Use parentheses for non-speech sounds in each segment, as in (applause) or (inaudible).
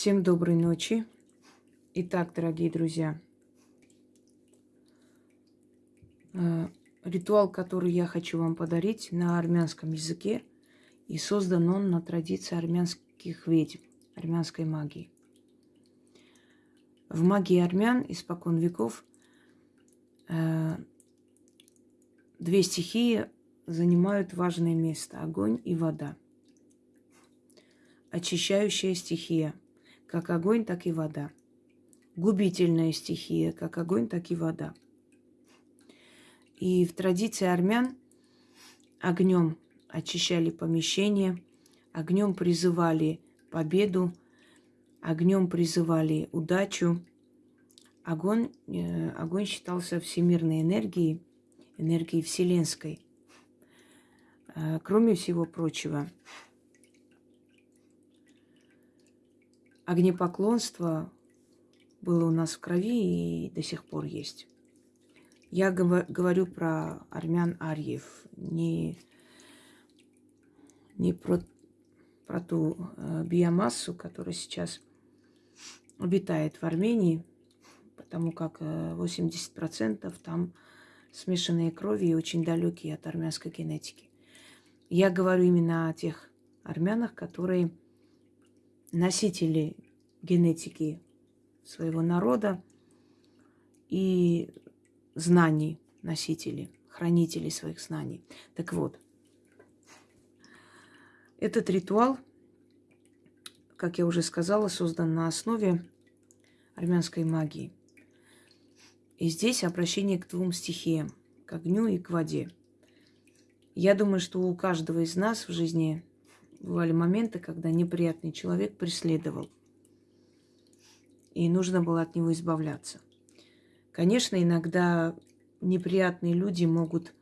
Всем доброй ночи. Итак, дорогие друзья, э, ритуал, который я хочу вам подарить на армянском языке, и создан он на традиции армянских ведьм, армянской магии. В магии армян испокон веков э, две стихии занимают важное место – огонь и вода. Очищающая стихия – как огонь, так и вода. Губительная стихия, как огонь, так и вода. И в традиции армян огнем очищали помещение, огнем призывали победу, огнем призывали удачу. Огонь, э, огонь считался всемирной энергией, энергией вселенской. Э, кроме всего прочего, огнепоклонство было у нас в крови и до сих пор есть. Я говорю про армян Арьев, не, не про, про ту э, биомассу, которая сейчас обитает в Армении, потому как 80% э, там смешанные крови и очень далекие от армянской генетики. Я говорю именно о тех армянах, которые носители генетики своего народа и знаний, носители, хранители своих знаний. Так вот, этот ритуал, как я уже сказала, создан на основе армянской магии. И здесь обращение к двум стихиям, к огню и к воде. Я думаю, что у каждого из нас в жизни Бывали моменты, когда неприятный человек преследовал. И нужно было от него избавляться. Конечно, иногда неприятные люди могут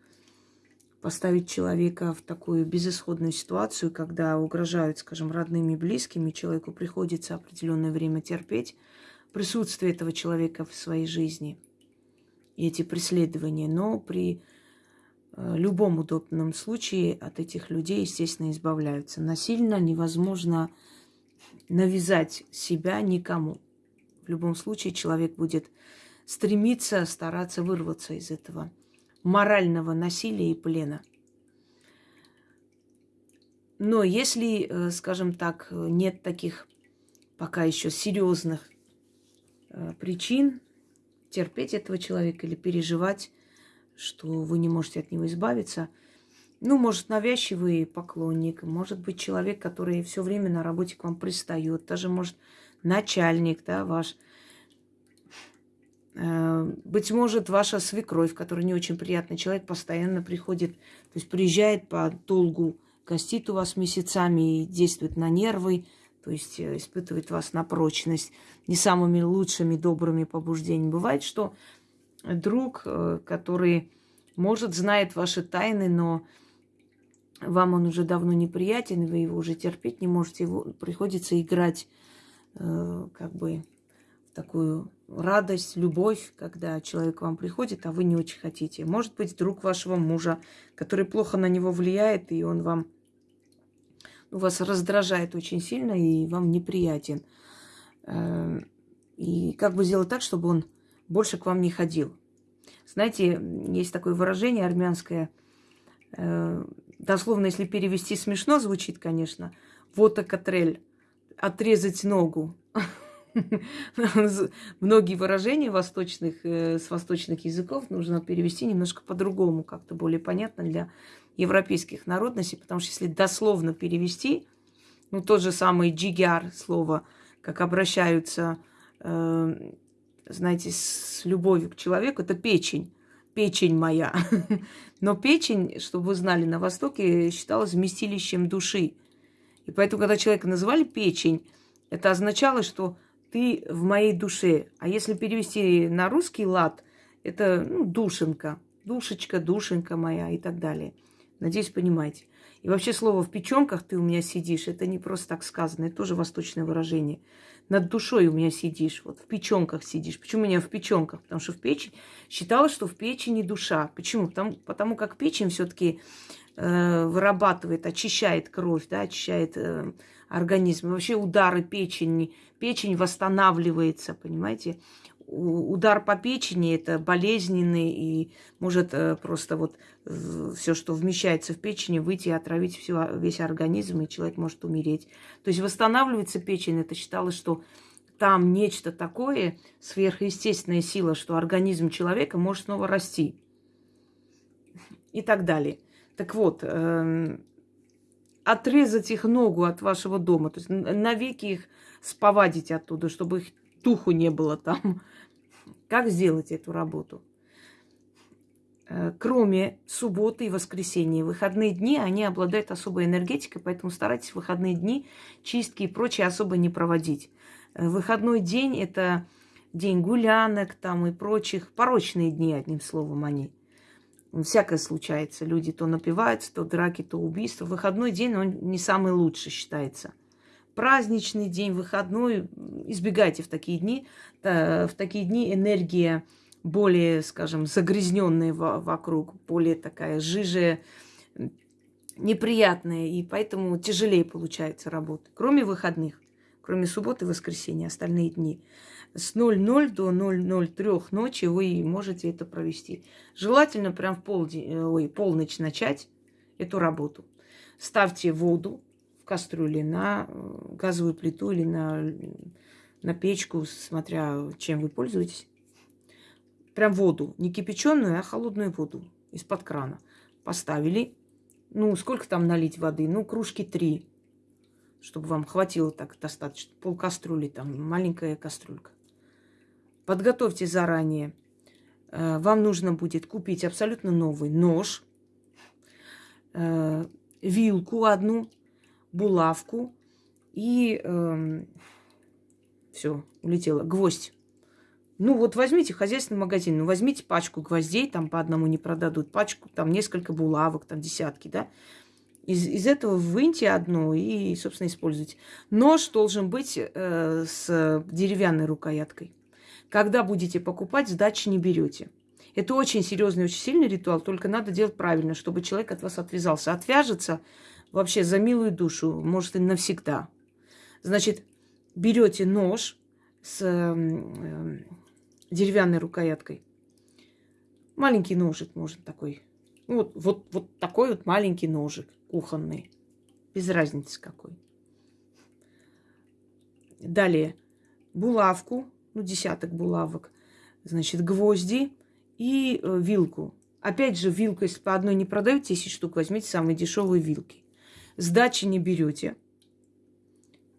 поставить человека в такую безысходную ситуацию, когда угрожают, скажем, родными и близкими, человеку приходится определенное время терпеть присутствие этого человека в своей жизни и эти преследования. Но при Э, любом удобном случае от этих людей, естественно, избавляются. Насильно невозможно навязать себя никому. В любом случае человек будет стремиться, стараться вырваться из этого морального насилия и плена. Но если, э, скажем так, нет таких пока еще серьезных э, причин терпеть этого человека или переживать что вы не можете от него избавиться. Ну, может, навязчивый поклонник, может быть, человек, который все время на работе к вам пристает, даже, может, начальник, да, ваш. Э, быть может, ваша свекровь, которая не очень приятный человек, постоянно приходит, то есть приезжает по долгу, гостит у вас месяцами и действует на нервы, то есть э, испытывает вас на прочность не самыми лучшими, добрыми побуждениями. Бывает, что друг, э, который, может, знает ваши тайны, но вам он уже давно неприятен, вы его уже терпеть не можете, его приходится играть как бы такую радость, любовь, когда человек к вам приходит, а вы не очень хотите. Может быть, друг вашего мужа, который плохо на него влияет, и он вам ну, вас раздражает очень сильно и вам неприятен. Э, и как бы сделать так, чтобы он больше к вам не ходил. Знаете, есть такое выражение армянское, э, дословно, если перевести, смешно звучит, конечно, вот катрель, отрезать ногу. (laughs) Многие выражения восточных, э, с восточных языков нужно перевести немножко по-другому, как-то более понятно для европейских народностей, потому что если дословно перевести, ну, тот же самый джигяр слово, как обращаются э, знаете, с любовью к человеку, это печень. Печень моя. (laughs) Но печень, чтобы вы знали, на Востоке считалась вместилищем души. И поэтому, когда человека называли печень, это означало, что ты в моей душе. А если перевести на русский лад, это ну, душенька, душечка, душенька моя и так далее. Надеюсь, понимаете. И вообще слово «в печенках ты у меня сидишь» – это не просто так сказано, это тоже восточное выражение над душой у меня сидишь, вот в печенках сидишь. Почему у меня в печенках? Потому что в печень считалось, что в печени душа. Почему? Потому, потому как печень все-таки вырабатывает, очищает кровь, да, очищает э, организм. Вообще удары печени, печень восстанавливается, понимаете? Удар по печени это болезненный и может э, просто вот все, что вмещается в печени, выйти и отравить все, весь организм, и человек может умереть. То есть восстанавливается печень, это считалось, что там нечто такое, сверхъестественная сила, что организм человека может снова расти. И так далее. Так вот, э, отрезать их ногу от вашего дома, то есть навеки их сповадить оттуда, чтобы их духу не было там. Как сделать эту работу? Э, кроме субботы и воскресенья, выходные дни, они обладают особой энергетикой, поэтому старайтесь выходные дни чистки и прочее особо не проводить. Э, выходной день – это день гулянок там и прочих, порочные дни, одним словом, они. Всякое случается. Люди то напиваются, то драки, то убийства. Выходной день, он не самый лучший считается. Праздничный день, выходной, избегайте в такие дни. В такие дни энергия более, скажем, загрязненная вокруг, более такая жижая, неприятная, и поэтому тяжелее получается работа. Кроме выходных кроме субботы и воскресенья, остальные дни. С 00 до 003 ночи вы можете это провести. Желательно прям в полдень, э, ой, полночь начать эту работу. Ставьте воду в кастрюле на э, газовую плиту или на, на печку, смотря чем вы пользуетесь. Прям воду, не кипяченую, а холодную воду из-под крана. Поставили. Ну, сколько там налить воды? Ну, кружки три чтобы вам хватило так достаточно. Пол кастрюли там, маленькая кастрюлька. Подготовьте заранее. Э, вам нужно будет купить абсолютно новый нож, э, вилку одну, булавку и эм, все, улетело. Гвоздь. Ну вот возьмите хозяйственный магазин, ну возьмите пачку гвоздей, там по одному не продадут, пачку, там несколько булавок, там десятки, да. Из, из этого выньте одну и, собственно, используйте. Нож должен быть э, с деревянной рукояткой. Когда будете покупать, сдачи не берете. Это очень серьезный, очень сильный ритуал, только надо делать правильно, чтобы человек от вас отвязался. Отвяжется вообще за милую душу, может и навсегда. Значит, берете нож с э, деревянной рукояткой. Маленький ножик, может, такой. Вот, вот, вот такой вот маленький ножик кухонный. Без разницы какой. Далее булавку, ну, десяток булавок, значит, гвозди и э, вилку. Опять же, вилку, если по одной не продают 10 штук, возьмите самые дешевые вилки. Сдачи не берете.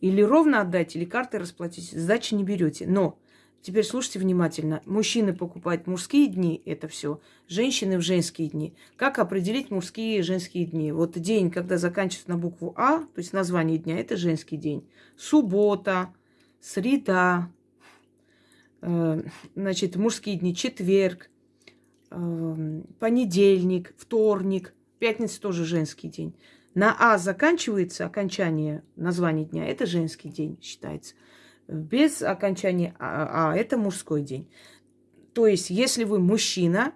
Или ровно отдайте, или картой расплатитесь. Сдачи не берете. Но Теперь слушайте внимательно. Мужчины покупают мужские дни, это все. Женщины в женские дни. Как определить мужские и женские дни? Вот день, когда заканчивается на букву А, то есть название дня, это женский день. Суббота, среда, значит, мужские дни, четверг, э, понедельник, вторник, пятница тоже женский день. На А заканчивается окончание названия дня, это женский день считается без окончания А, а это мужской день. То есть, если вы мужчина,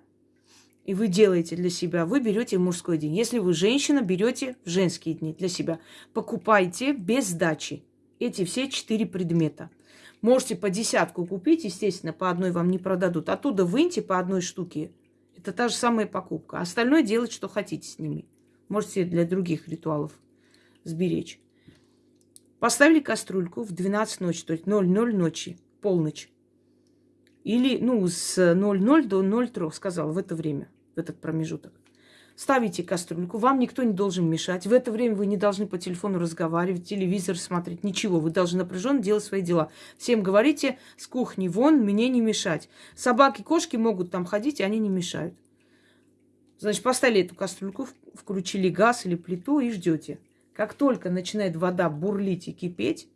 и вы делаете для себя, вы берете мужской день. Если вы женщина, берете женские дни для себя. Покупайте без сдачи эти все четыре предмета. Можете по десятку купить, естественно, по одной вам не продадут. Оттуда выньте по одной штуке. Это та же самая покупка. Остальное делать, что хотите с ними. Можете для других ритуалов сберечь. Поставили кастрюльку в 12 ночи, то есть 00 ночи, полночь. Или, ну, с 00 до 03, сказал, в это время, в этот промежуток. Ставите кастрюльку, вам никто не должен мешать. В это время вы не должны по телефону разговаривать, телевизор смотреть, ничего. Вы должны напряженно делать свои дела. Всем говорите, с кухни вон, мне не мешать. Собаки, кошки могут там ходить, и они не мешают. Значит, поставили эту кастрюльку, включили газ или плиту и ждете. Как только начинает вода бурлить и кипеть,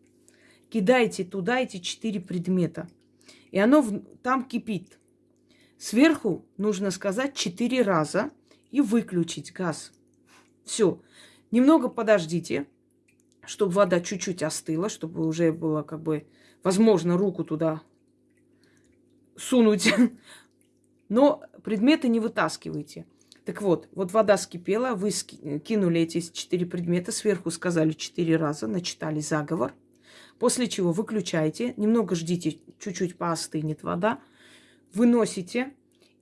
кидайте туда эти четыре предмета. И оно в, там кипит. Сверху нужно сказать четыре раза и выключить газ. Все. Немного подождите, чтобы вода чуть-чуть остыла, чтобы уже было как бы возможно руку туда сунуть. (laughs) Но предметы не вытаскивайте. Так вот, вот вода скипела, вы кинули эти четыре предмета, сверху сказали четыре раза, начитали заговор, после чего выключаете, немного ждите, чуть-чуть поостынет вода, выносите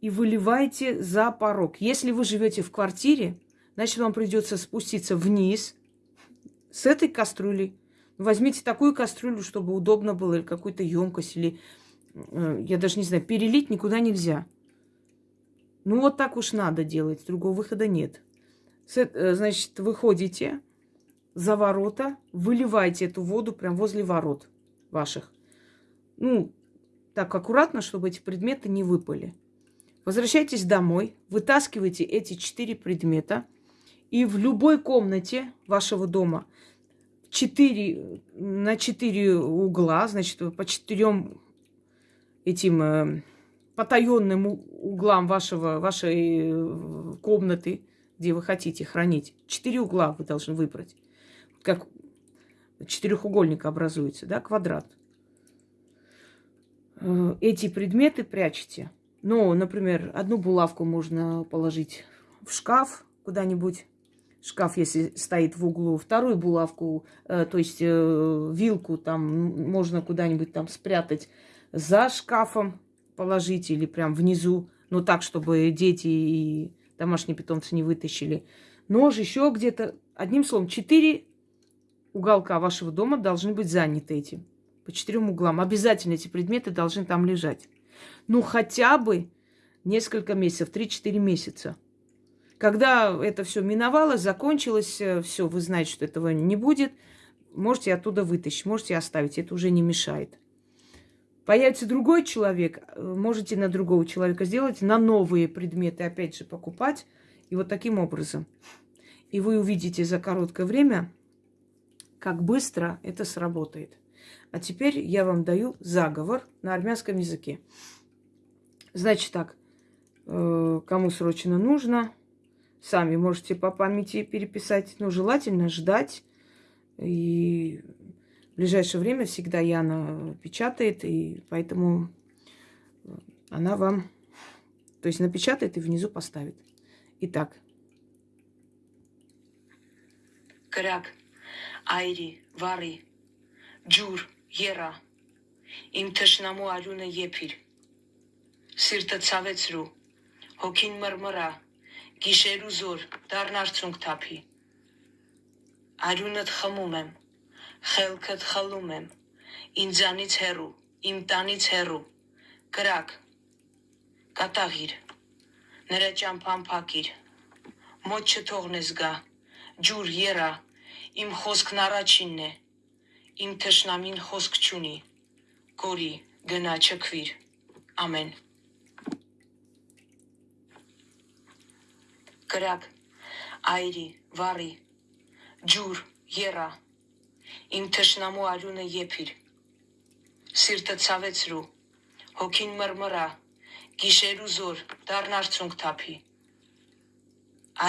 и выливаете за порог. Если вы живете в квартире, значит, вам придется спуститься вниз с этой кастрюлей. Возьмите такую кастрюлю, чтобы удобно было, или какую-то емкость, или, э, я даже не знаю, перелить никуда нельзя. Ну, вот так уж надо делать, другого выхода нет. Э, значит, выходите за ворота, выливаете эту воду прямо возле ворот ваших. Ну, так аккуратно, чтобы эти предметы не выпали. Возвращайтесь домой, вытаскивайте эти четыре предмета, и в любой комнате вашего дома 4, на четыре угла, значит, по четырем этим э, потаенным углам вашего, вашей э, комнаты, где вы хотите хранить. Четыре угла вы должны выбрать. Как четырехугольник образуется, да, квадрат. Э, эти предметы прячете. Ну, например, одну булавку можно положить в шкаф куда-нибудь. Шкаф, если стоит в углу. Вторую булавку, э, то есть э, вилку там можно куда-нибудь там спрятать за шкафом положить или прям внизу. Ну, так, чтобы дети и домашние питомцы не вытащили. Нож еще где-то. Одним словом, четыре уголка вашего дома должны быть заняты этим. По четырем углам. Обязательно эти предметы должны там лежать ну хотя бы несколько месяцев, 3-4 месяца. Когда это все миновало, закончилось, э, все, вы знаете, что этого не будет, можете оттуда вытащить, можете оставить, это уже не мешает. Появится другой человек, э, можете на другого человека сделать, на новые предметы опять же покупать, и вот таким образом. И вы увидите за короткое время, как быстро это сработает. А теперь я вам даю заговор на армянском языке. Значит так, э, кому срочно нужно, сами можете по памяти переписать, но желательно ждать. И в ближайшее время всегда Яна печатает, и поэтому она вам, то есть напечатает и внизу поставит. Итак. Крак, айри, вари, ջուր, եռա։ Իմ թշնամու արյունը եփիր։ Սիրտը ցավեցրու, հոգին մռմռա, գիշեր ու զոր դառնարցունք թափի։ Արյունդ խմում եմ, խելքդ խլում եմ, ինձանից հեռու, իմ տանից հեռու։ Կրակ, կատաղիր, նրա ճամփան փակիր, մոտ չթողնես գա, ջուր եռա, իմ խոսքն առաջինն է, իմ թշնամին խոսք չունի, կորի, գնա չքվիր, ամեն։ կրակ, այրի, վառի, ջուր, եռա, իմ թշնամու արյունը եփիր։ Սիրտը ցավեցրու, հոգին մրմրա, գիշեր ու զոր դառն արցունք թափի։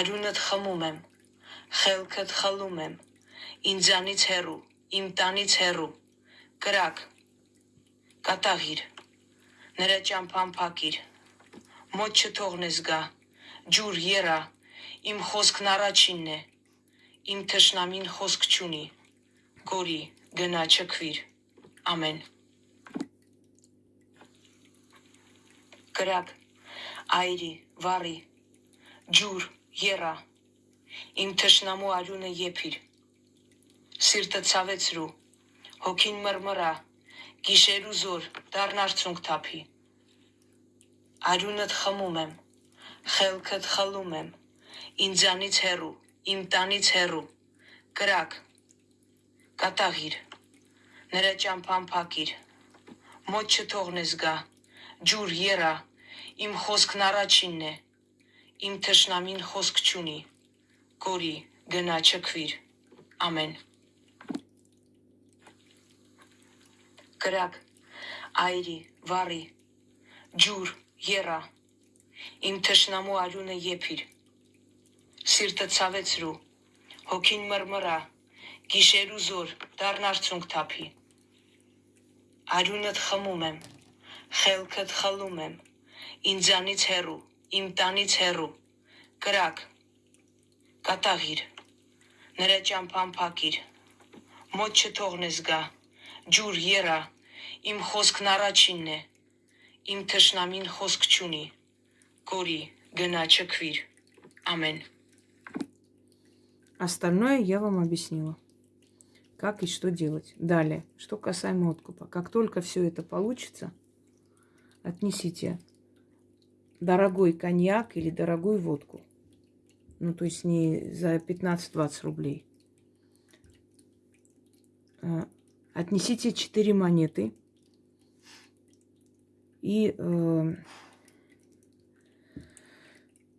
Արյունդ խմում եմ, խելքդ խլում եմ, ինձանից հեռու, իմ տանից հեռու, կրակ, կատաղիր, նրա ճամփան փակիր, մոտ չթողնես գա, ջուր եռա, Իմ խոսքն առաջինն է։ Իմ թշնամին խոսք չունի։ Գորի, գնա չքվիր։ Ամեն։ Կրակ, այրի, վառի, ջուր, եռա։ Իմ թշնամու արյունը եփիր։ Սիրտը ցավեցրու, հոգին մրմրա, գիշեր ու զոր դառն արցունք թափի։ Արյունդ խմում եմ, խելքդ խլում եմ ինձանից հեռու, իմ տանից հեռու, կրակ, կատաղիր, նրա ճամփան փակիր, մոտ չթողնես գա, ջուր երա, իմ խոսքն առաջինն է, իմ թշնամին խոսք չունի, կորի, գնա չքվիր, ամեն։ Կրակ, այրի, վառի, ջուր, երա, իմ թշնամու արյունը եփիր, սիրտը ցավեցրու, հոգին մրմրա, գիշեր ու զոր դառն արցունք թափի։ Արյունդ խմում եմ, խելքդ խլում եմ, ինձանից հեռու, իմ տանից հեռու, կրակ կատաղիր նրա ճամփան փակիր մոտ չթողնես գա ջուր երա իմ խոսքն առաջինն է իմ թշնամին խոսք չունի կորի գնա չքվիր ամեն Остальное я вам объяснила. Как и что делать. Далее, что касаемо откупа. Как только все это получится, отнесите дорогой коньяк или дорогую водку. Ну, то есть не за 15-20 рублей. Отнесите 4 монеты и э,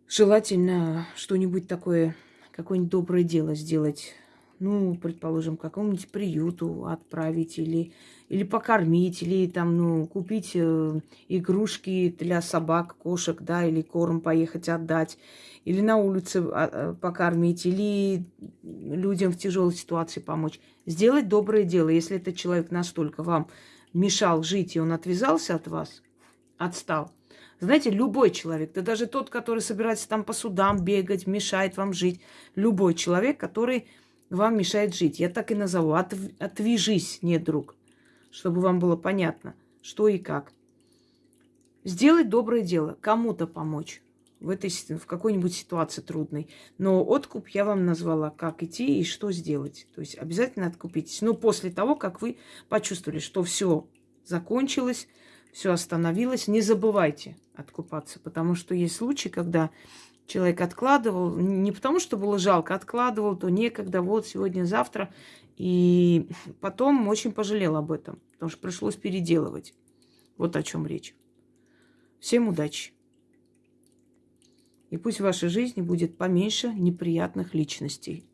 желательно что-нибудь такое, какое-нибудь доброе дело сделать. Ну, предположим, какому-нибудь приюту отправить или, или покормить, или там, ну, купить э, игрушки для собак, кошек, да, или корм поехать отдать, или на улице а, покормить, или людям в тяжелой ситуации помочь. Сделать доброе дело, если этот человек настолько вам мешал жить, и он отвязался от вас, отстал. Знаете, любой человек, да даже тот, который собирается там по судам бегать, мешает вам жить, любой человек, который вам мешает жить, я так и назову, отв- отвяжись, не друг, чтобы вам было понятно, что и как. Сделать доброе дело, кому-то помочь в, этой, в какой-нибудь ситуации трудной. Но откуп я вам назвала, как идти и что сделать. То есть обязательно откупитесь. Но после того, как вы почувствовали, что все закончилось, все остановилось, не забывайте откупаться. Потому что есть случаи, когда человек откладывал, не потому что было жалко, откладывал, то некогда, вот сегодня, завтра. И потом очень пожалел об этом, потому что пришлось переделывать. Вот о чем речь. Всем удачи! И пусть в вашей жизни будет поменьше неприятных личностей.